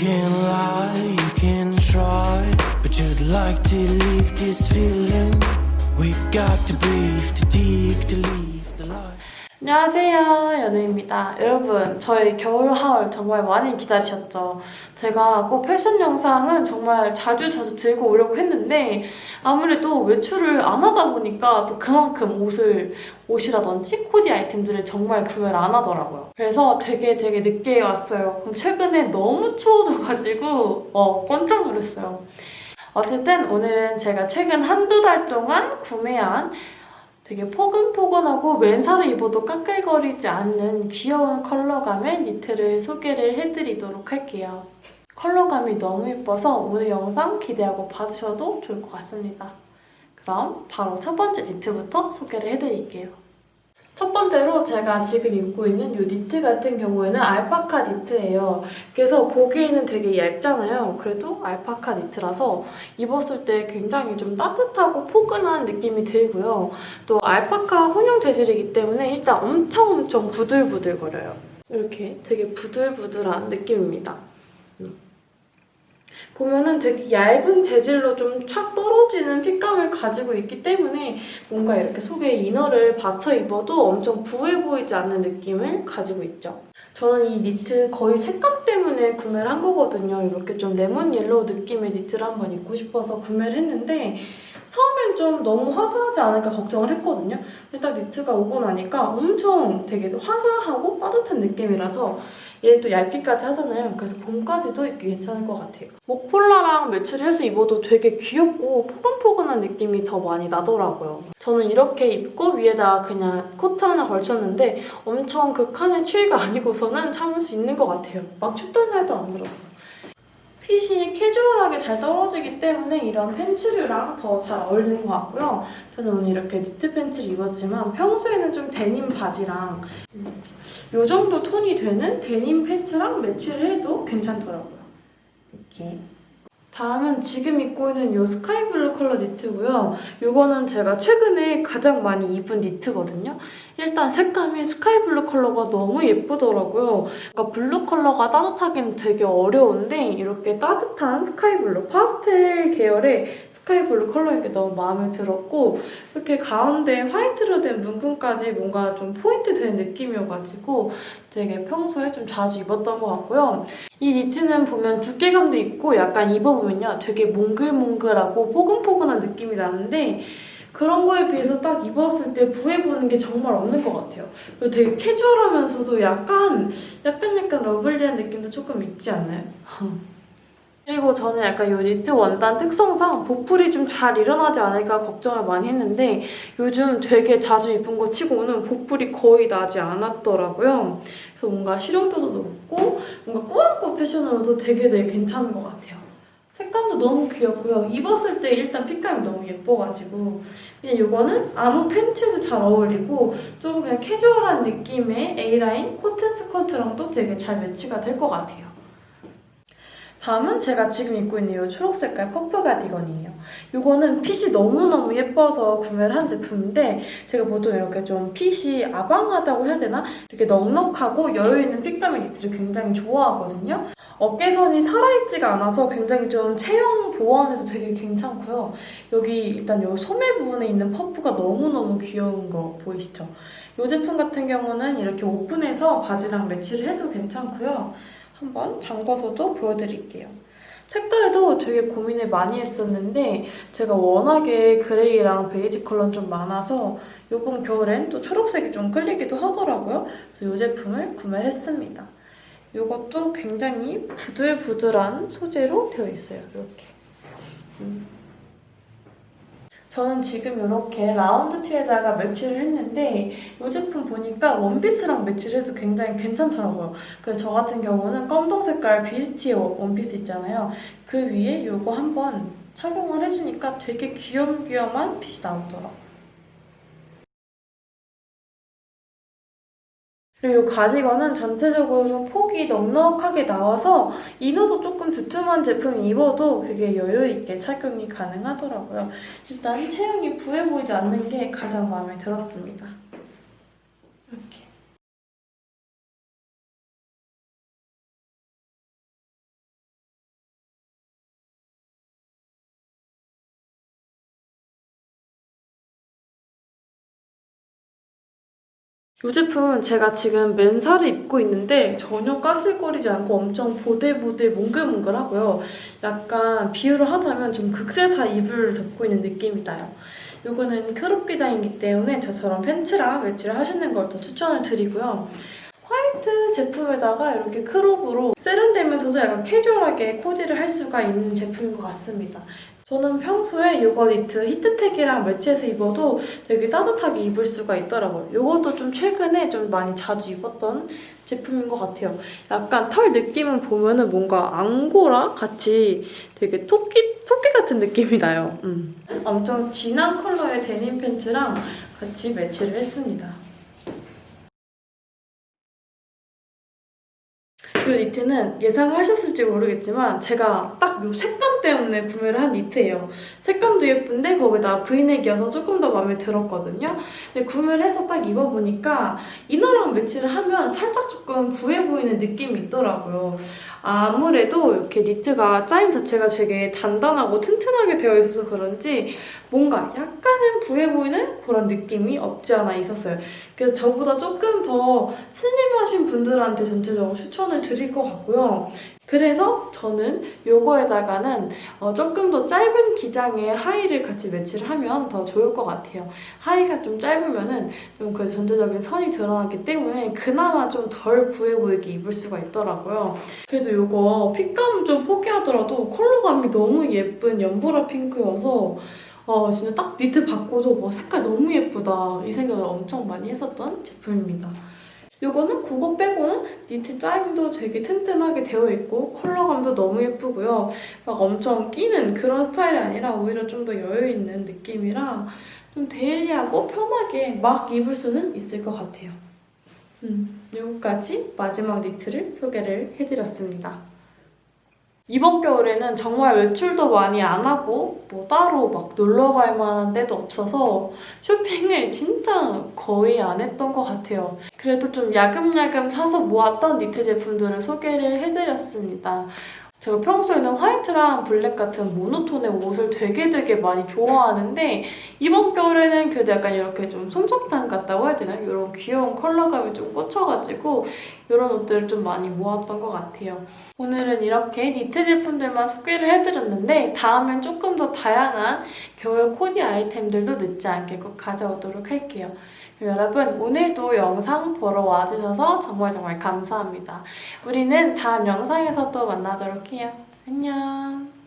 can lie, you can try, but you'd like to leave this feeling. We've got to breathe, to dig, to leave. 안녕하세요 연우입니다. 여러분 저희 겨울 하울 정말 많이 기다리셨죠? 제가 꼭 패션 영상은 정말 자주 자주 들고 오려고 했는데 아무래도 외출을 안 하다 보니까 또 그만큼 옷을 옷이라든지 코디 아이템들을 정말 구매를 안 하더라고요. 그래서 되게 되게 늦게 왔어요. 최근에 너무 추워져가지고 어 깜짝 놀랐어요. 어쨌든 오늘은 제가 최근 한두 달 동안 구매한 되게 포근포근하고 맨살을 입어도 까끌거리지 않는 귀여운 컬러감의 니트를 소개를 해드리도록 할게요. 컬러감이 너무 예뻐서 오늘 영상 기대하고 봐주셔도 좋을 것 같습니다. 그럼 바로 첫 번째 니트부터 소개를 해드릴게요. 첫 번째로 제가 지금 입고 있는 이 니트 같은 경우에는 알파카 니트예요. 그래서 보기에는 되게 얇잖아요. 그래도 알파카 니트라서 입었을 때 굉장히 좀 따뜻하고 포근한 느낌이 들고요. 또 알파카 혼용 재질이기 때문에 일단 엄청 엄청 부들부들거려요. 이렇게 되게 부들부들한 느낌입니다. 보면은 되게 얇은 재질로 좀 착 떨어지는 핏감을 가지고 있기 때문에 뭔가 이렇게 속에 이너를 받쳐 입어도 엄청 부해 보이지 않는 느낌을 가지고 있죠. 저는 이 니트 거의 색감 때문에 구매를 한 거거든요. 이렇게 좀 lemon yellow 느낌의 니트를 한번 입고 싶어서 구매를 했는데 처음엔 좀 너무 화사하지 않을까 걱정을 했거든요. 근데 딱 니트가 오고 나니까 엄청 되게 화사하고 따뜻한 느낌이라서 얘 또 얇기까지 하잖아요. 그래서 봄까지도 입기 괜찮을 것 같아요. 목폴라랑 매치를 해서 입어도 되게 귀엽고 포근포근한 느낌이 더 많이 나더라고요. 저는 이렇게 입고 위에다 그냥 코트 하나 걸쳤는데 엄청 극한의 추위가 아니고서는 참을 수 있는 것 같아요. 막 춥던 날도 안 들었어요. 핏이 캐주얼하게 잘 떨어지기 때문에 이런 팬츠류랑 더 잘 어울리는 것 같고요. 저는 오늘 이렇게 니트 팬츠를 입었지만 평소에는 좀 데님 바지랑 이 정도 톤이 되는 데님 팬츠랑 매치를 해도 괜찮더라고요. 이렇게. 다음은 지금 입고 있는 이 스카이블루 컬러 니트고요. 이거는 제가 최근에 가장 많이 입은 니트거든요. 일단 색감이 스카이블루 컬러가 너무 예쁘더라고요. 그러니까 블루 컬러가 따뜻하기는 되게 어려운데 이렇게 따뜻한 스카이블루, 파스텔 계열의 스카이블루 컬러인 게 너무 마음에 들었고 이렇게 가운데 화이트로 된 무늬까지 뭔가 좀 포인트 된 느낌이어가지고 되게 평소에 좀 자주 입었던 것 같고요. 이 니트는 보면 두께감도 있고 약간 입어보면요. 되게 몽글몽글하고 포근포근한 느낌이 나는데 그런 거에 비해서 딱 입었을 때 부해 보는 게 정말 없는 것 같아요. 그리고 되게 캐주얼하면서도 약간 약간 약간 lovely한 느낌도 조금 있지 않나요? 그리고 저는 약간 이 니트 원단 특성상 보풀이 좀 잘 일어나지 않을까 걱정을 많이 했는데 요즘 되게 자주 입은 거 치고는 보풀이 거의 나지 않았더라고요. 그래서 뭔가 실용도도 높고 뭔가 꾸안꾸 패션으로도 되게 되게 괜찮은 것 같아요. 색감도 너무 귀엽고요. 입었을 때 일단 fit감이 너무 예뻐가지고 그냥 이거는 아무 팬츠도 잘 어울리고 좀 그냥 캐주얼한 느낌의 A라인 코튼 스커트랑도 되게 잘 매치가 될 것 같아요. 다음은 제가 지금 입고 있는 이 초록 색깔 퍼프 가디건이에요. 이거는 핏이 너무너무 예뻐서 구매를 한 제품인데 제가 보통 이렇게 좀 핏이 아방하다고 해야 되나? 이렇게 넉넉하고 여유있는 핏감의 니트를 굉장히 좋아하거든요. 어깨선이 살아있지가 않아서 굉장히 좀 체형 보완에도 되게 괜찮고요. 여기 일단 이 소매 부분에 있는 퍼프가 너무너무 귀여운 거 보이시죠? 이 제품 같은 경우는 이렇게 오픈해서 바지랑 매치를 해도 괜찮고요. 한번 잠궈서도 보여드릴게요. 색깔도 되게 고민을 많이 했었는데 제가 워낙에 그레이랑 베이지 컬러는 좀 많아서 이번 겨울엔 또 초록색이 좀 끌리기도 하더라고요. 그래서 이 제품을 구매를 했습니다. 이것도 굉장히 부들부들한 소재로 되어 있어요. 이렇게. 음. 저는 지금 이렇게 라운드 티에다가 매치를 했는데 이 제품 보니까 원피스랑 매치를 해도 굉장히 괜찮더라고요. 그래서 저 같은 경우는 검정 색깔 비스티 원피스 있잖아요. 그 위에 이거 한번 착용을 해주니까 되게 귀염귀염한 핏이 나오더라고요. 그리고 가디건은 전체적으로 좀 폭이 넉넉하게 나와서 이너도 조금 두툼한 제품 입어도 그게 여유있게 착용이 가능하더라고요. 일단 체형이 부해 보이지 않는 게 가장 마음에 들었습니다. 이렇게. 이 제품은 제가 지금 맨살을 입고 있는데 전혀 까슬거리지 않고 엄청 보들보들 몽글몽글하고요. 약간 비유를 하자면 좀 극세사 이불을 덮고 있는 느낌이 나요. 이거는 crop 기장이기 때문에 저처럼 팬츠랑 매치를 하시는 걸 더 추천을 드리고요. 화이트 제품에다가 이렇게 crop으로 세련되면서도 약간 캐주얼하게 코디를 할 수가 있는 제품인 것 같습니다. 저는 평소에 이거 니트 히트텍이랑 매치해서 입어도 되게 따뜻하게 입을 수가 있더라고요. 이것도 좀 최근에 좀 많이 자주 입었던 제품인 것 같아요. 약간 털 느낌은 보면은 뭔가 앙고라 같이 되게 토끼, 토끼 같은 느낌이 나요. 음. 엄청 진한 컬러의 데님 팬츠랑 같이 매치를 했습니다. 이 니트는 예상하셨을지 모르겠지만 제가 딱이 색감 때문에 구매를 한 니트예요. 색감도 예쁜데 거기다 브이넥이어서 조금 더 마음에 들었거든요. 근데 구매를 해서 딱 입어보니까 이너랑 매치를 하면 살짝 조금 부해 보이는 느낌이 있더라고요. 아무래도 이렇게 니트가 짜임 자체가 되게 단단하고 튼튼하게 되어 있어서 그런지 뭔가 약간은 부해 보이는 그런 느낌이 없지 않아 있었어요. 그래서 저보다 조금 더 슬림하신 분들한테 전체적으로 추천을 드릴 것 같고요. 그래서 저는 요거에다가는 어, 조금 더 짧은 기장의 하의를 같이 매치를 하면 더 좋을 것 같아요. 하의가 좀 짧으면은 좀 그 전체적인 선이 드러나기 때문에 그나마 좀 덜 부해 보이게 입을 수가 있더라고요. 그래도 요거 핏감은 좀 포기하더라도 컬러감이 너무 예쁜 연보라 핑크여서 어, 진짜 딱 니트 받고도 와, 색깔 너무 예쁘다 이 생각을 엄청 많이 했었던 제품입니다. 이거는 그거 빼고는 니트 짜임도 되게 튼튼하게 되어 있고 컬러감도 너무 예쁘고요. 막 엄청 끼는 그런 스타일이 아니라 오히려 좀 더 여유 있는 느낌이라 좀 데일리하고 편하게 막 입을 수는 있을 것 같아요. 음, 여기까지 마지막 니트를 소개를 해드렸습니다. 이번 겨울에는 정말 외출도 많이 안 하고 뭐 따로 막 놀러 갈 만한 데도 없어서 쇼핑을 진짜 거의 안 했던 것 같아요. 그래도 좀 야금야금 사서 모았던 니트 제품들을 소개를 해드렸습니다. 제가 평소에는 화이트랑 블랙 같은 모노톤의 옷을 되게 되게 많이 좋아하는데 이번 겨울에는 그래도 약간 이렇게 좀 솜솜탕 같다고 해야 되나요? 이런 귀여운 컬러감이 좀 꽂혀가지고 이런 옷들을 좀 많이 모았던 것 같아요. 오늘은 이렇게 니트 제품들만 소개를 해드렸는데 다음엔 조금 더 다양한 겨울 코디 아이템들도 늦지 않게 꼭 가져오도록 할게요. 여러분 오늘도 영상 보러 와주셔서 정말 정말 감사합니다. 우리는 다음 영상에서 또 만나도록 해요. 안녕